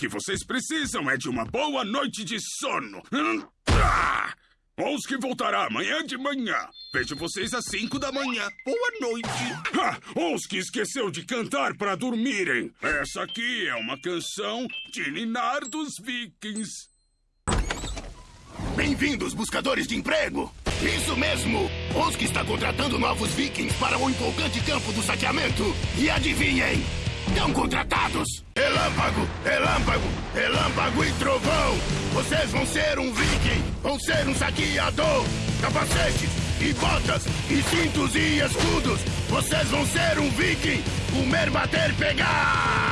que vocês precisam é de uma boa noite de sono. Hum, ah! Oski voltará amanhã de manhã. Vejo vocês às cinco da manhã. Boa noite. Ah, Oski esqueceu de cantar para dormirem. Essa aqui é uma canção de Ninar dos Vikings. Bem-vindos, buscadores de emprego! Isso mesmo! Oski está contratando novos vikings para o empolgante campo do saqueamento. E adivinhem? Estão contratados! Relâmpago, relâmpago, relâmpago e trovão! Vocês vão ser um viking! Vão ser um saqueador! Capacetes e botas e cintos e escudos! Vocês vão ser um viking! Comer, bater, pegar!